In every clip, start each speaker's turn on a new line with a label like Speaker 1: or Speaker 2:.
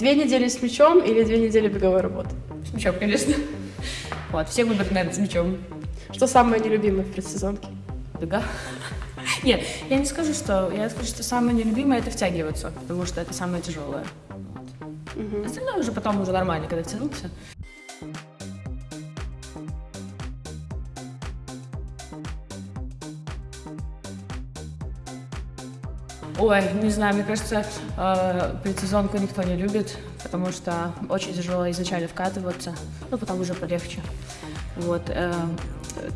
Speaker 1: две недели с мячом или две недели беговой работы?
Speaker 2: С мячом, конечно. Вот, все выберут, наверное, с мячом.
Speaker 1: Что самое нелюбимое в предсезонке?
Speaker 2: Бега. Нет, я не скажу, что... Я скажу, что самое нелюбимое — это втягиваться, потому что это самое тяжелое. Остальное уже потом уже нормально, когда втянулся. Ой, не знаю, мне кажется, э, предсезонку никто не любит, потому что очень тяжело изначально вкатываться, ну, потом уже полегче. Вот, э,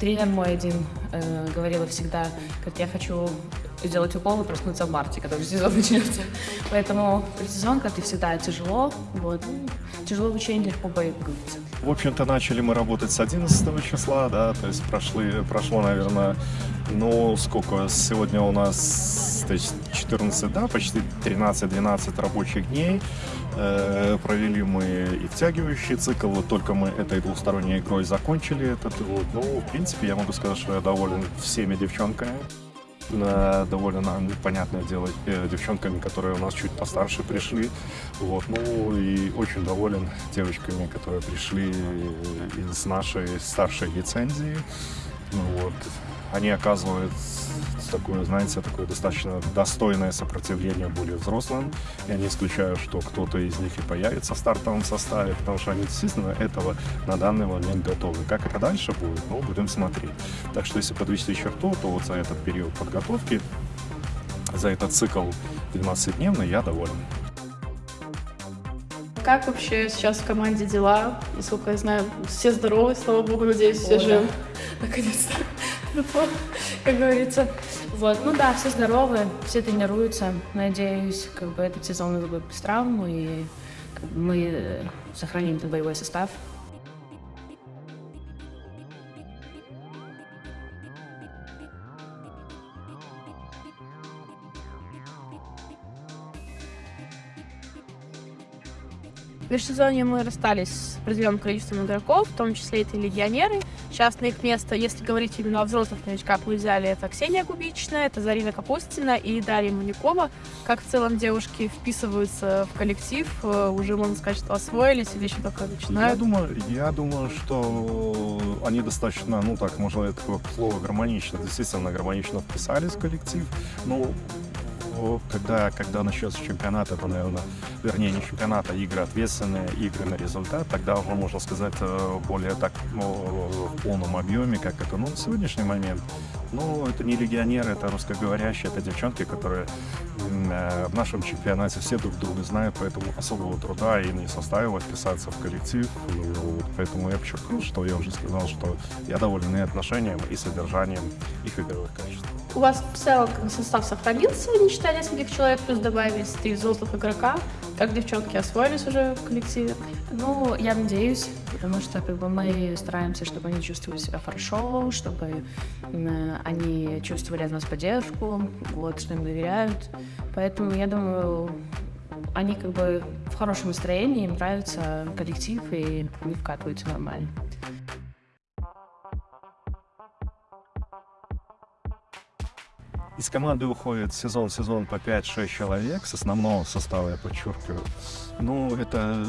Speaker 2: тренер мой один э, говорила всегда, как я хочу сделать укол и проснуться в марте, когда сезон начнется. Поэтому предсезонка, это всегда тяжело, вот, тяжело в учении, легко боится.
Speaker 3: В общем-то, начали мы работать с 11 числа, да, то есть прошли, прошло, наверное, ну, сколько, сегодня у нас то есть 14, да, почти 13-12 рабочих дней. Э, провели мы и втягивающий цикл, вот только мы этой двусторонней игрой закончили этот, вот, ну, в принципе, я могу сказать, что я доволен всеми девчонками довольно понятное дело э, девчонками, которые у нас чуть постарше пришли. Вот. Ну и очень доволен девочками, которые пришли из нашей старшей лицензии. Ну, вот. Они оказывают такое, знаете, такое достаточно достойное сопротивление более взрослым. Я не исключаю, что кто-то из них и появится в стартовом составе, потому что они действительно этого на данный момент готовы. Как это дальше будет, ну, будем смотреть. Так что, если подвести черту, то вот за этот период подготовки, за этот цикл 12-дневный я доволен.
Speaker 1: Как вообще сейчас в команде дела? Насколько я знаю, все здоровы, слава богу, надеюсь, все живы.
Speaker 2: Наконец-то. Как говорится. Вот, ну да, все здоровы, все тренируются. Надеюсь, как бы этот сезон будет без травм, и мы э, сохраним этот боевой состав.
Speaker 1: В межсезонье мы расстались с определенным количеством игроков, в том числе это легионеры. Сейчас на их место, если говорить именно о взрослых новичках, мы взяли это Ксения Губичная, это Зарина Капустина и Дарья Манюкова. Как в целом девушки вписываются в коллектив, э, уже можно сказать, что освоились или еще только начинают?
Speaker 3: Я думаю, я думаю, что они достаточно, ну так, можно такое слово гармонично, действительно гармонично вписались в коллектив. Ну, когда, когда начнется чемпионат, это, наверное, вернее, не чемпионат, а игры ответственные, игры на результат, тогда уже можно сказать э, более так ну, в полном объеме, как это, ну, на сегодняшний момент. Ну, это не легионеры, это русскоговорящие, это девчонки, которые э, в нашем чемпионате все друг друга знают, поэтому особого труда им не составило вписаться в коллектив. Ну, поэтому я подчеркнул, что я уже сказал, что я доволен и отношением, и содержанием их игровых качеств.
Speaker 1: У вас в целом состав сохранился, не считая нескольких человек, плюс добавились три взрослых игрока. Как девчонки освоились уже в коллективе?
Speaker 2: Ну, я надеюсь, потому что как бы, мы стараемся, чтобы они чувствовали себя хорошо, чтобы э, они чувствовали от нас поддержку, вот, что им доверяют. Поэтому я думаю, они как бы в хорошем настроении, им нравится коллектив, и они вкатываются нормально.
Speaker 3: Из команды уходит сезон-сезон по 5-6 человек, с основного состава, я подчеркиваю. Ну, это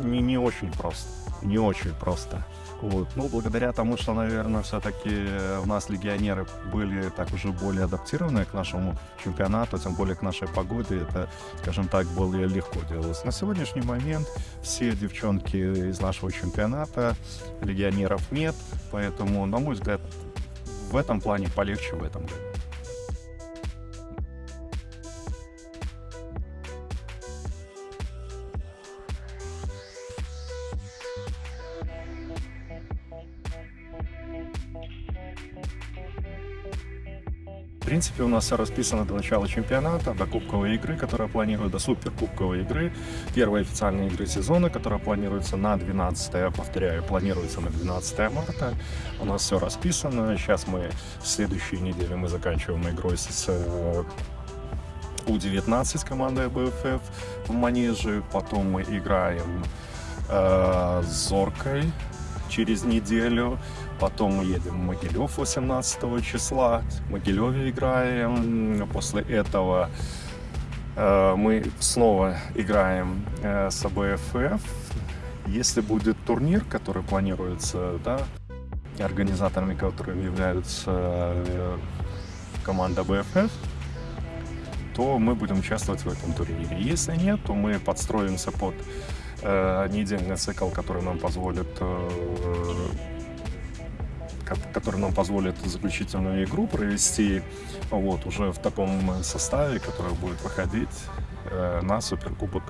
Speaker 3: не, не очень просто, не очень просто. Вот. Ну, благодаря тому, что, наверное, все-таки у нас легионеры были так уже более адаптированы к нашему чемпионату, тем более к нашей погоде, это, скажем так, более легко делалось. На сегодняшний момент все девчонки из нашего чемпионата, легионеров нет, поэтому, на мой взгляд, в этом плане полегче в этом году. В принципе, у нас все расписано до начала чемпионата, до кубковой игры, которая планируется, до суперкубковой игры, первой официальной игры сезона, которая планируется на 12, повторяю, планируется на 12 марта. У нас все расписано. Сейчас мы в следующей неделе мы заканчиваем игрой с э, У-19 командой БФФ в Манеже. Потом мы играем э, с Зоркой через неделю. Потом мы едем в Могилев 18 числа. В Могилеве играем. После этого Э, Мы снова играем э, с АБФФ. Если будет турнир, который планируется, да, организаторами которым являются э, команда АБФФ, то мы будем участвовать в этом турнире. Если нет, то мы подстроимся под э, недельный цикл, который нам позволит э, ко- который нам позволит заключительную игру провести вот, уже в таком составе, который будет выходить э, на Суперкубок